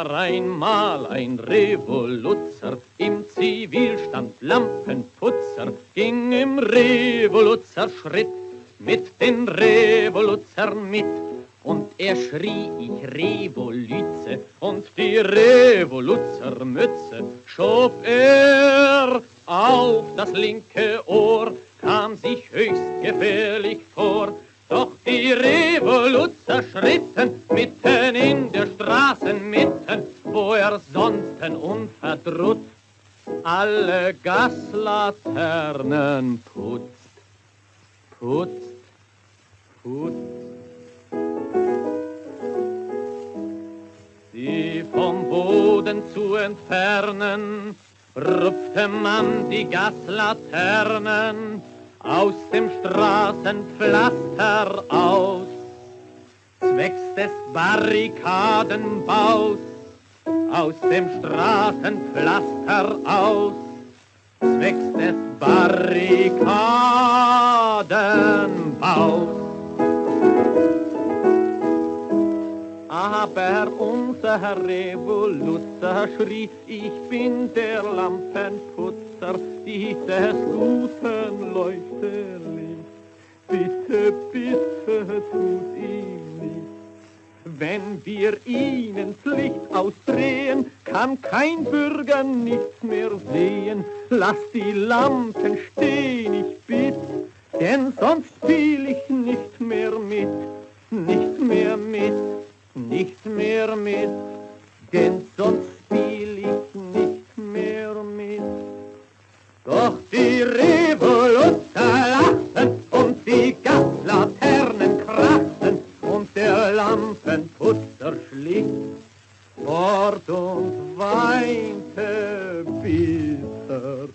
war einmal ein Revoluzer, im Zivilstand Lampenputzer, ging im Revoluzerschritt mit den Revoluzern mit. Und er schrie, ich Revolüze, und die Revoluzermütze schob er auf das linke Ohr, kam sich höchst gefährlich Revoluzer schritten mitten in der Straßenmitten, wo er sonst unverdrut alle Gaslaternen putzt, putzt, putzt. Sie vom Boden zu entfernen, rupfte man die Gaslaternen aus dem Straßenpflaster aus, zwecks des Barrikadenbaus, aus dem Straßenpflaster aus, zwecks des Barrikadenbaus. Aber unser Revoluzer schrie, ich bin der Lampenputzer, die des guten Leuchterlicht. Bitte, bitte tut ihm. Wenn wir ihnen Licht ausdrehen, kann kein Bürger nichts mehr sehen. Lass die Lampen stehen, ich bitt, denn sonst spiel ich nicht mehr mit, nicht mehr mit nicht mehr mit, denn sonst spiel ich nicht mehr mit. Doch die Revoluzer lachen und die Lampenputzer schlicht fort und weinte bitter.